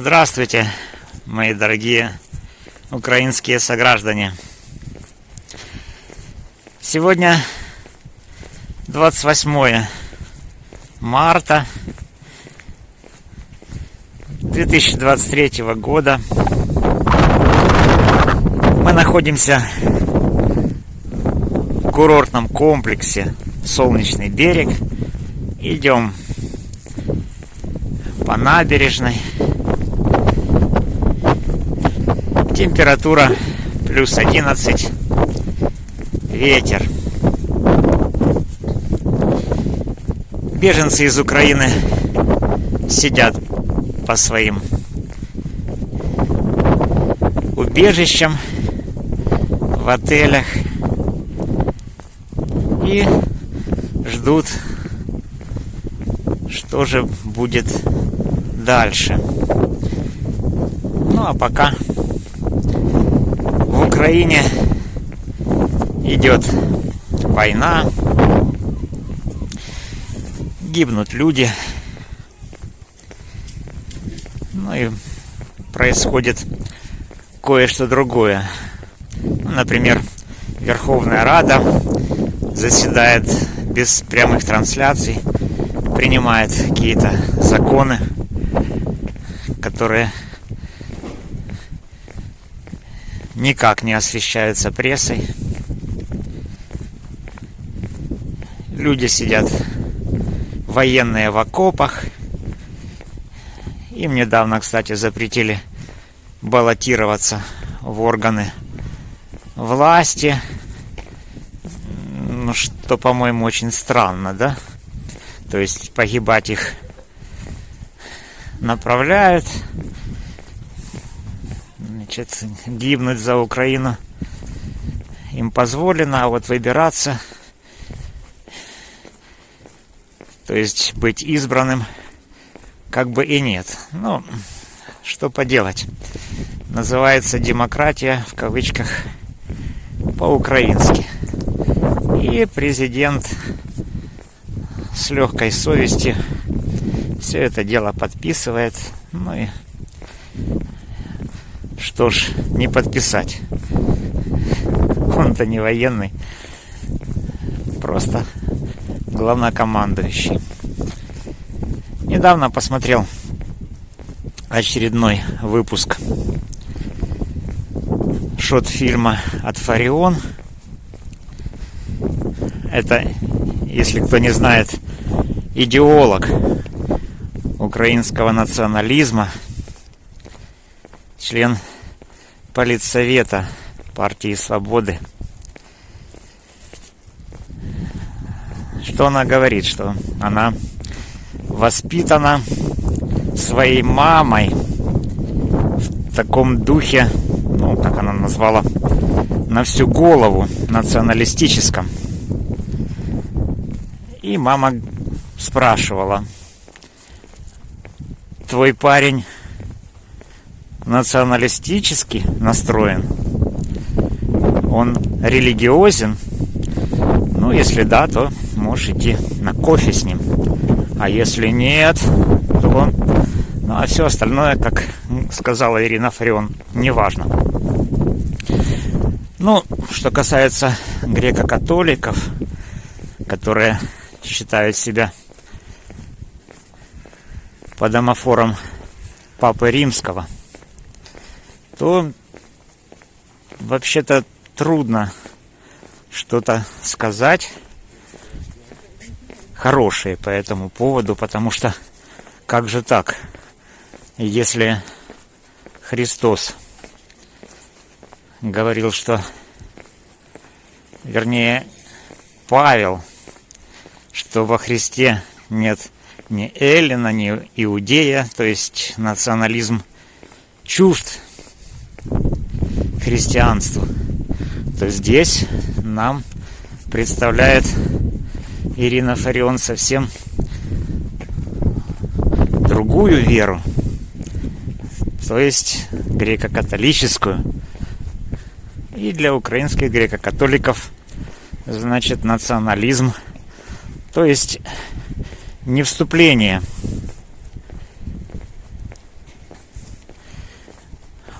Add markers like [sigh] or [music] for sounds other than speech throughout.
Здравствуйте, мои дорогие украинские сограждане. Сегодня 28 марта 2023 года. Мы находимся в курортном комплексе Солнечный берег. Идем по набережной. Температура плюс 11. Ветер. Беженцы из Украины сидят по своим убежищам в отелях и ждут, что же будет дальше. Ну а пока Украине идет война, гибнут люди, ну и происходит кое-что другое. Ну, например, Верховная Рада заседает без прямых трансляций, принимает какие-то законы, которые никак не освещаются прессой. Люди сидят военные в окопах. Им недавно, кстати, запретили баллотироваться в органы власти. Ну, что, по-моему, очень странно, да? То есть погибать их направляют. Значит, гибнуть за Украину им позволено, а вот выбираться, то есть быть избранным, как бы и нет. Ну, что поделать. Называется демократия, в кавычках, по-украински. И президент с легкой совестью все это дело подписывает. Ну и что ж, не подписать. Он-то не военный. Просто главнокомандующий. Недавно посмотрел очередной выпуск шот-фильма от Фарион. Это, если кто не знает, идеолог украинского национализма, член политсовета партии Свободы. Что она говорит? Что она воспитана своей мамой в таком духе, ну, как она назвала, на всю голову националистическом. И мама спрашивала, твой парень националистически настроен? Он религиозен? Ну, если да, то можешь идти на кофе с ним. А если нет, то... Ну, а все остальное, как сказала Ирина Фарион, неважно. Ну, что касается греко-католиков, которые считают себя по домофорам Папы Римского, то вообще-то трудно что-то сказать хорошее по этому поводу, потому что как же так, если Христос говорил, что, вернее, Павел, что во Христе нет ни Эллина, ни Иудея, то есть национализм чужд христианству, то здесь нам представляет Ирина Фарион совсем другую веру, то есть греко-католическую. И для украинских греко-католиков значит национализм, то есть не вступление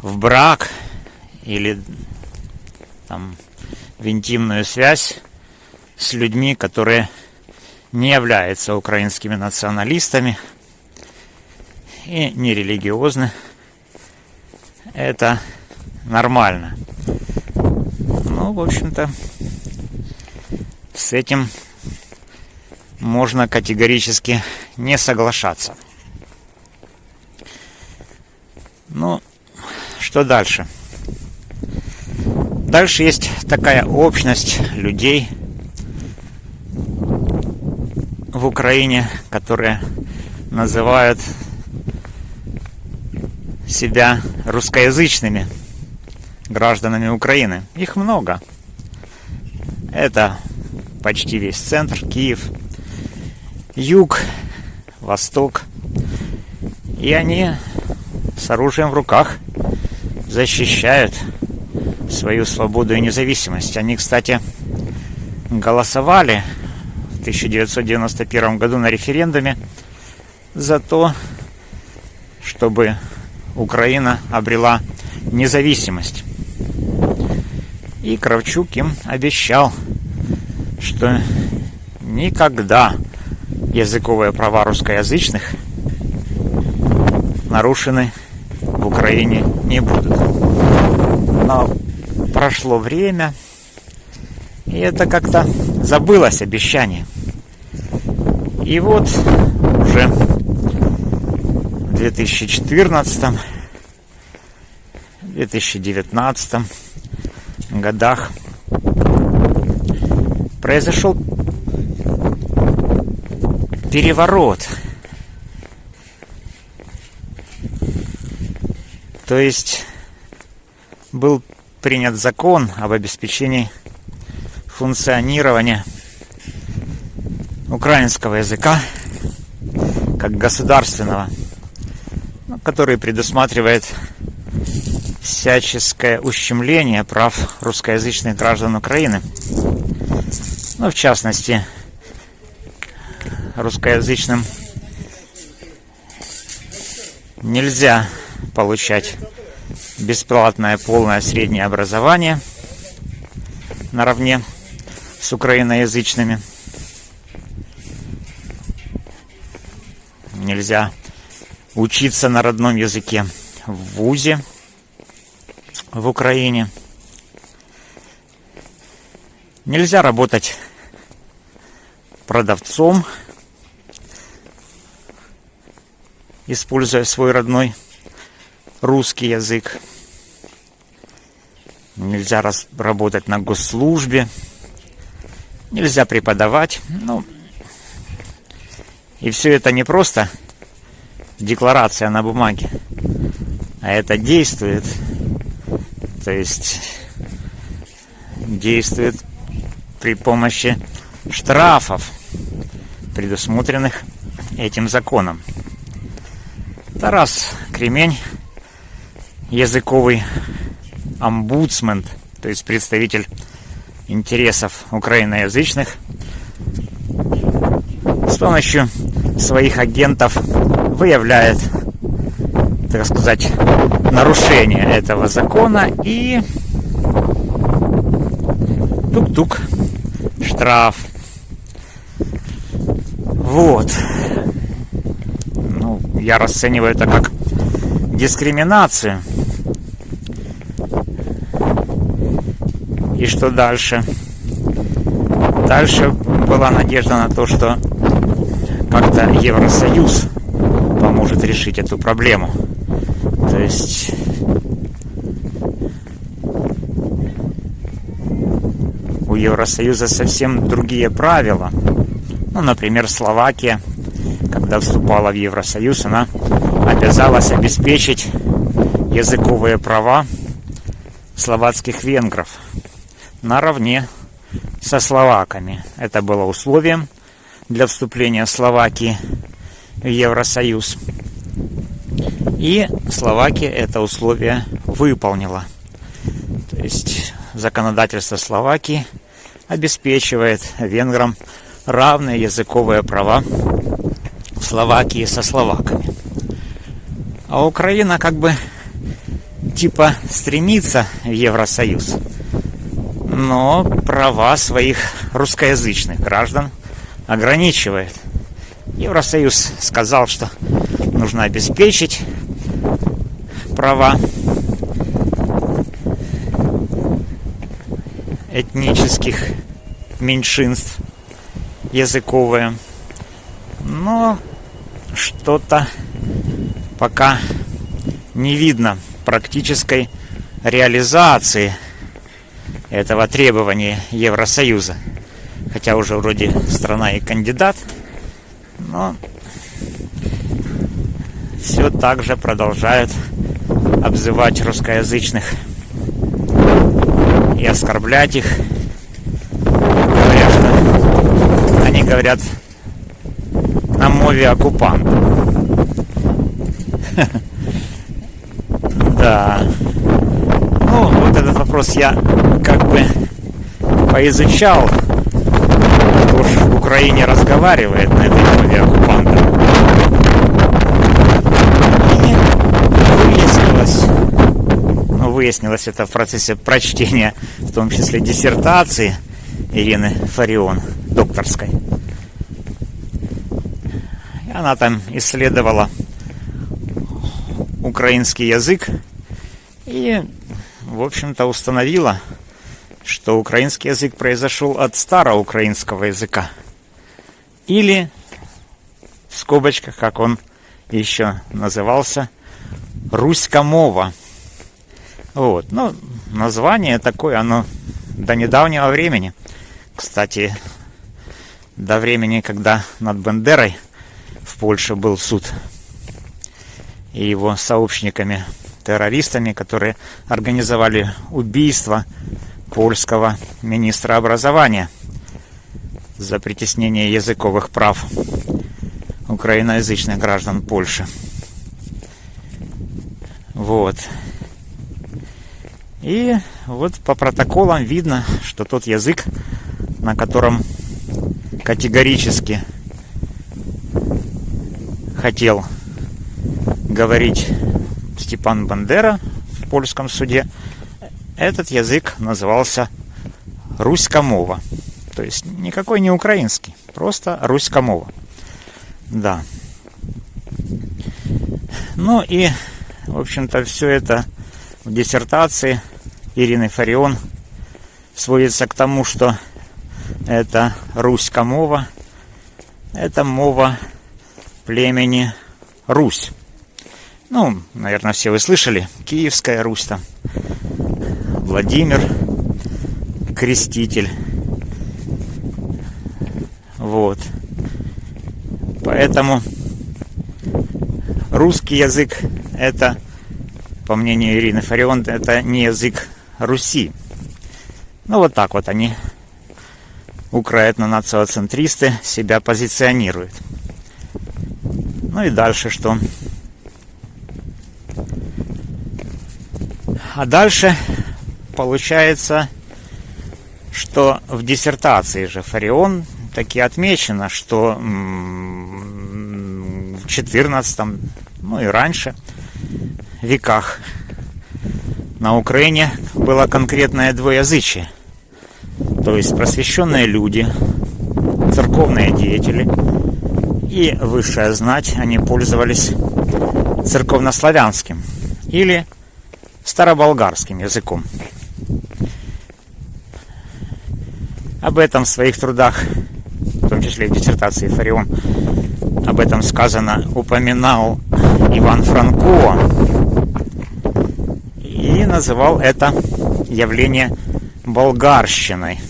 в брак или там в интимную связь с людьми, которые не являются украинскими националистами и не религиозны. Это нормально. Ну, в общем-то, с этим можно категорически не соглашаться. Ну, что дальше? Дальше есть такая общность людей в Украине, которые называют себя русскоязычными гражданами Украины. Их много. Это почти весь центр, Киев, юг, восток. И они с оружием в руках защищают свою свободу и независимость. Они, кстати, голосовали в 1991 году на референдуме за то, чтобы Украина обрела независимость. И Кравчук им обещал, что никогда языковые права русскоязычных нарушены в Украине не будут. Но прошло время, и это как-то забылось обещание. И вот уже в 2014 2019 годах произошел переворот. То есть был принят закон об обеспечении функционирования украинского языка как государственного, ну, который предусматривает всяческое ущемление прав русскоязычных граждан Украины. Ну, в частности, русскоязычным нельзя получать бесплатное полное среднее образование наравне с украиноязычными. Нельзя учиться на родном языке в ВУЗе в Украине. Нельзя работать продавцом, используя свой родной русский язык. Нельзя работать на госслужбе. Нельзя преподавать. Ну, и все это не просто декларация на бумаге, а это действует. То есть действует при помощи штрафов, предусмотренных этим законом. Тарас Кремень языковый омбудсмен, то есть представитель интересов украиноязычных, с помощью своих агентов выявляет, так сказать, нарушение этого закона и тук-тук, штраф. Вот. Ну, я расцениваю это как дискриминацию. И что дальше? Дальше была надежда на то, что как-то Евросоюз поможет решить эту проблему. То есть у Евросоюза совсем другие правила. Ну, например, Словакия, когда вступала в Евросоюз, она обязалась обеспечить языковые права словацких венгров наравне со словаками. Это было условием для вступления Словакии в Евросоюз. И Словакия это условие выполнила. То есть законодательство Словакии обеспечивает венграм равные языковые права в Словакии со словаками. А Украина как бы типа стремится в Евросоюз, но права своих русскоязычных граждан ограничивает. Евросоюз сказал, что нужно обеспечить права этнических меньшинств языковые. Но что-то пока не видно практической реализации этого требования Евросоюза. Хотя уже вроде страна и кандидат, но все так же продолжают обзывать русскоязычных и оскорблять их. Говорят, что они говорят на мове оккупанта. [laughs] Да. Вопрос я как бы поизучал. Кто ж в Украине разговаривает на этой мове оккупанта. И выяснилось, ну, выяснилось это в процессе прочтения, в том числе диссертации Ирины Фарион, докторской. И она там исследовала украинский язык и, в общем-то, установила, что украинский язык произошел от староукраинского языка. Или, в скобочках, как он еще назывался, Руська-мова. Вот. Ну, название такое, оно до недавнего времени. Кстати, до времени, когда над Бендерой в Польше был суд и его сообщниками, террористами, которые организовали убийство польского министра образования за притеснение языковых прав украиноязычных граждан Польши. Вот. И вот по протоколам видно, что тот язык, на котором категорически хотел говорить Степан Бандера в польском суде, этот язык назывался Руська-мова. То есть никакой не украинский, просто Руська-мова. Да. Ну и, в общем-то, все это в диссертации Ирины Фарион сводится к тому, что это Руська-мова, это мова племени Русь. Ну, наверное, все вы слышали. Киевская Русь там. Владимир Креститель. Вот. Поэтому русский язык это, по мнению Ирины Фарион, это не язык Руси. Ну вот так вот они, украетно-нациоцентристы, себя позиционируют. Ну и дальше что? А дальше получается, что в диссертации же Фарион таки отмечено, что в 14 ну и раньше веках на Украине было конкретное двоязычие. То есть просвещенные люди, церковные деятели и высшая знать, они пользовались церковнославянским или староболгарским языком. Об этом в своих трудах, в том числе в диссертации Фарион, об этом сказано, упоминал Иван Франко и называл это явление болгарщиной.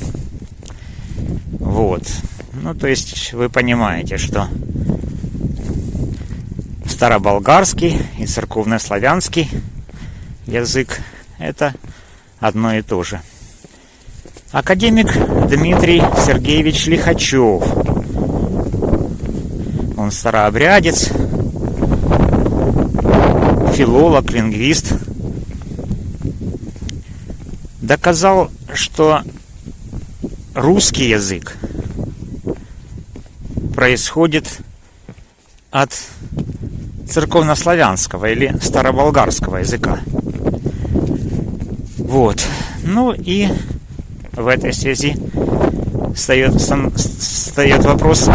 Вот. Ну, то есть вы понимаете, что староболгарский и церковнославянский язык – это одно и то же. Академик Дмитрий Сергеевич Лихачев. Он старообрядец, филолог, лингвист. Доказал, что русский язык происходит от церковнославянского или староболгарского языка. Вот. Ну и в этой связи встает, встает вопрос,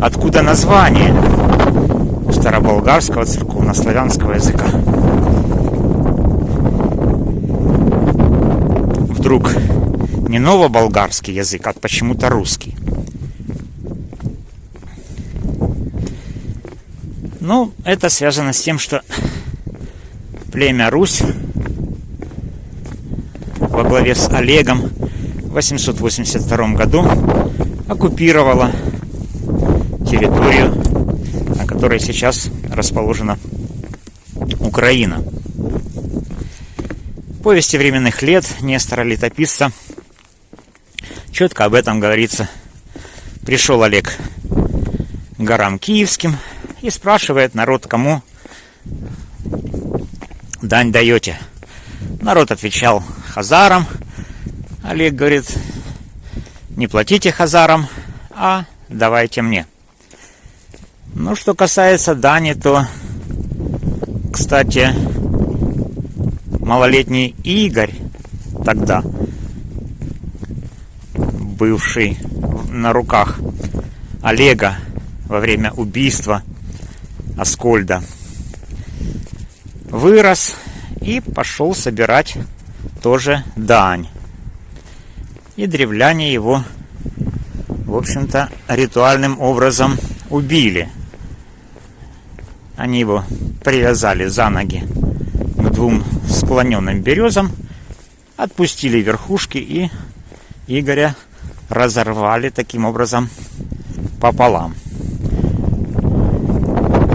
откуда название староболгарского церковнославянского языка. Вдруг не новоболгарский язык, а почему-то русский. Ну, это связано с тем, что племя Русь во главе с Олегом в 882 году оккупировала территорию, на которой сейчас расположена Украина. В повести временных лет Нестора Летописца четко об этом говорится. Пришел Олег горам Киевским и спрашивает народ, кому дань даете. Народ отвечал хазарам. Олег говорит, не платите хазарам, а давайте мне. Ну, что касается дани, то, кстати, малолетний Игорь тогда, бывший на руках Олега во время убийства Аскольда, вырос и пошел собирать тоже дань. И древляне его, в общем-то, ритуальным образом убили. Они его привязали за ноги к двум склоненным березам, отпустили верхушки и Игоря разорвали таким образом пополам.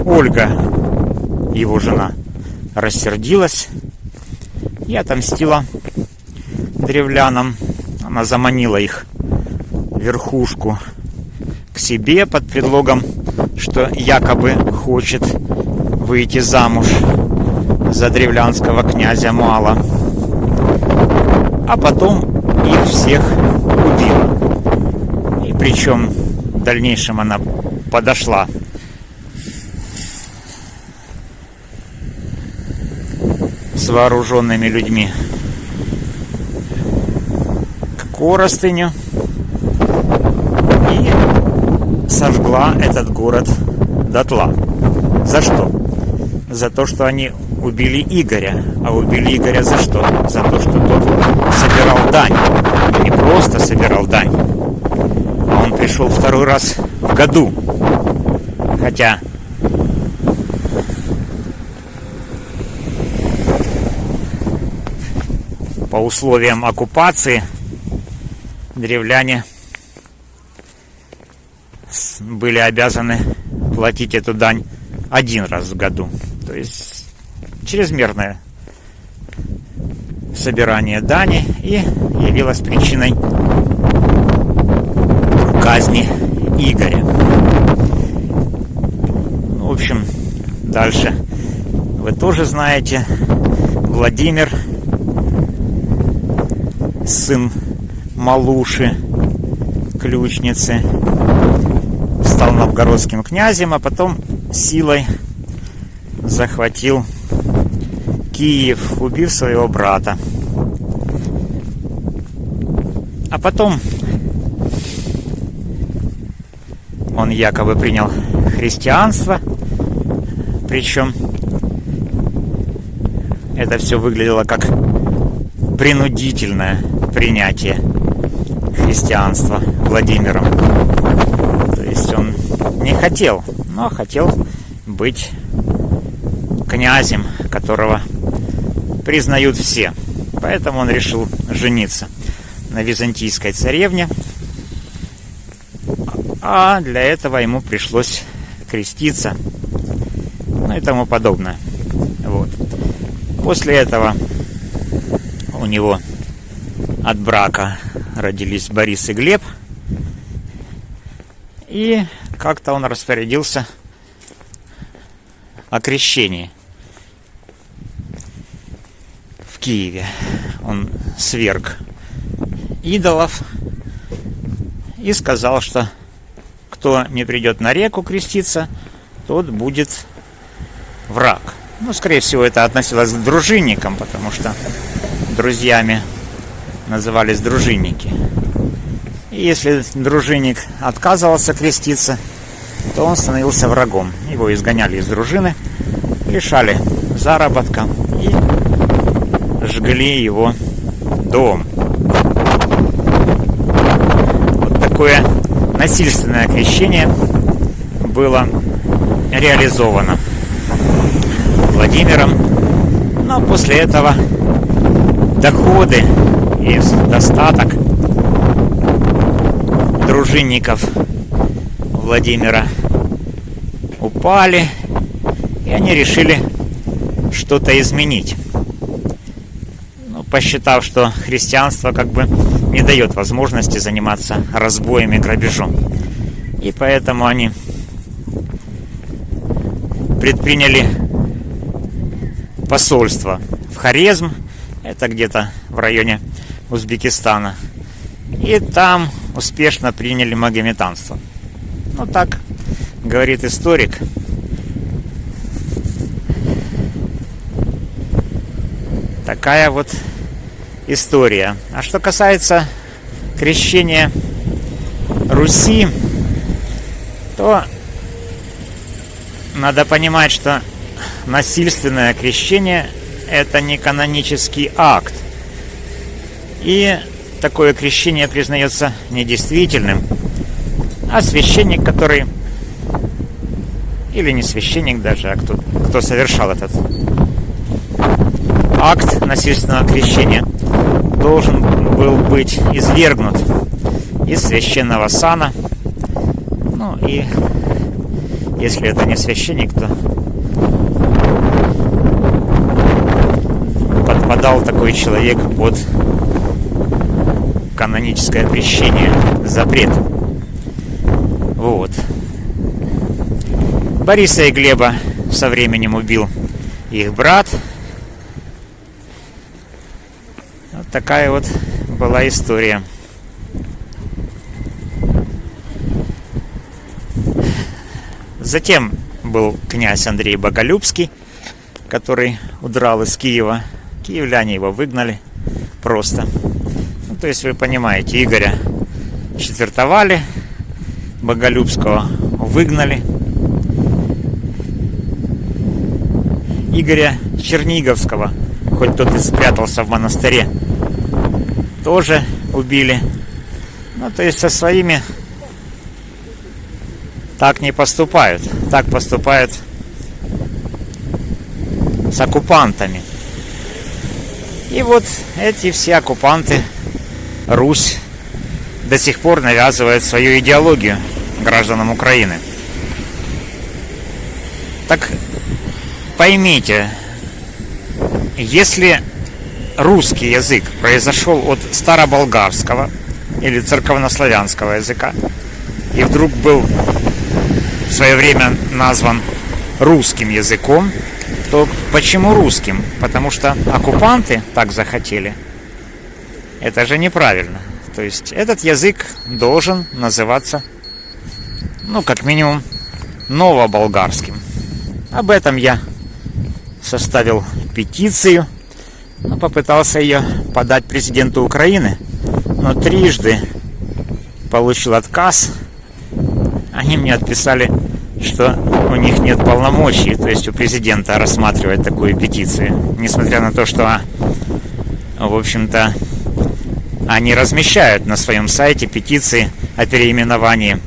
Ольга, его жена, рассердилась и отомстила древлянам. Она заманила их верхушку к себе под предлогом, что якобы хочет выйти замуж за древлянского князя Мала. А потом их всех убила. И причем в дальнейшем она подошла с вооруженными людьми Коростыню и сожгла этот город дотла. За что? За то, что они убили Игоря. А убили Игоря за что? За то, что тот собирал дань. Не просто собирал дань, а он пришел второй раз в году. Хотя по условиям оккупации древляне были обязаны платить эту дань один раз в году. То есть чрезмерное собирание дани и явилось причиной казни Игоря. В общем, дальше вы тоже знаете, Владимир сын Малуши, ключницы, стал новгородским князем, а потом силой захватил Киев, убив своего брата. А потом он якобы принял христианство, причем это все выглядело как принудительное принятие христианства Владимиром. То есть он не хотел, но хотел быть князем, которого признают все. Поэтому он решил жениться на византийской царевне. А для этого ему пришлось креститься. Ну и тому подобное. Вот. После этого у него от брака родились Борис и Глеб. И как-то он распорядился о крещении в Киеве. Он сверг идолов и сказал, что кто не придет на реку креститься, тот будет враг. Ну, скорее всего, это относилось к дружинникам, потому что друзьями назывались дружинники. И если дружинник отказывался креститься, то он становился врагом. Его изгоняли из дружины, лишали заработка и жгли его дом. Вот такое насильственное крещение было реализовано Владимиром. Но после этого доходы и достаток дружинников Владимира упали, и они решили что-то изменить. Ну, посчитав, что христианство как бы не дает возможности заниматься разбоем и грабежом. И поэтому они предприняли посольство в Хорезм, это где-то в районе Узбекистана. И там успешно приняли магометанство. Ну так говорит историк. Такая вот история. А что касается крещения Руси, то надо понимать, что насильственное крещение – это не канонический акт. И такое крещение признается недействительным, а священник, который, или не священник даже, а кто, кто совершал этот акт насильственного крещения, должен был быть извергнут из священного сана. Ну и если это не священник, то подпадал такой человек под каноническое крещение, запрет. Вот. Бориса и Глеба со временем убил их брат. Вот такая вот была история. Затем был князь Андрей Боголюбский, который удрал из Киева. Киевляне его выгнали просто. То есть вы понимаете, Игоря четвертовали, Боголюбского выгнали. Игоря Черниговского, хоть тот и спрятался в монастыре, тоже убили. Ну, то есть со своими так не поступают. Так поступают с оккупантами. И вот эти все оккупанты, Русь, до сих пор навязывает свою идеологию гражданам Украины. Так поймите, если русский язык произошел от староболгарского или церковнославянского языка и вдруг был в свое время назван русским языком, то почему русским? Потому что оккупанты так захотели. Это же неправильно. То есть этот язык должен называться, ну, как минимум, новоболгарским. Об этом я составил петицию, попытался ее подать президенту Украины, но трижды получил отказ – они мне отписали, что у них нет полномочий, то есть у президента рассматривать такую петицию. Несмотря на то, что, в общем-то, они размещают на своем сайте петиции о переименовании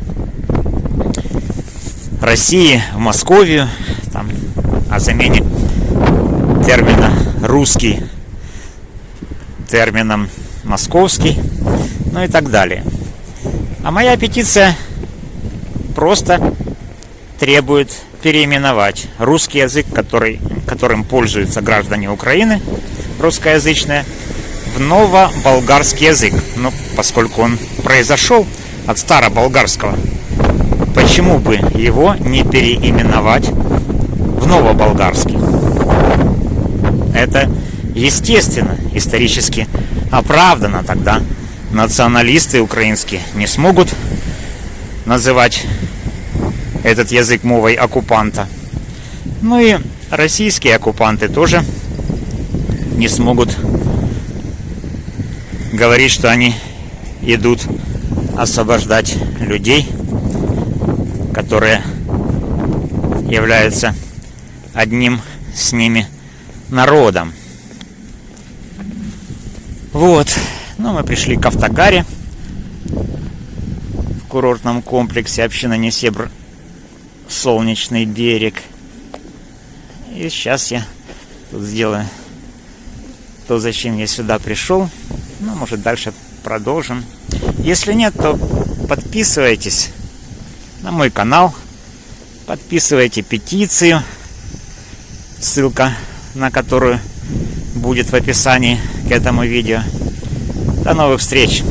России в Московию, там, о замене термина «русский» термином «московский», ну и так далее. А моя петиция просто требует переименовать русский язык, который, которым пользуются граждане Украины, русскоязычные, в новоболгарский язык. Ну, поскольку он произошел от староболгарского, почему бы его не переименовать в новоболгарский? Это естественно, исторически оправдано тогда. Националисты украинские не смогут называть этот язык мовой оккупанта. Ну и российские оккупанты тоже не смогут говорить, что они идут освобождать людей, которые являются одним с ними народом. Вот. Ну, мы пришли к Автогаре в курортном комплексе община Несебр Солнечный берег. И сейчас я тут сделаю то, зачем я сюда пришел. Ну, может, дальше продолжим. Если нет, то подписывайтесь на мой канал, подписывайте петицию, ссылка на которую будет в описании к этому видео. До новых встреч!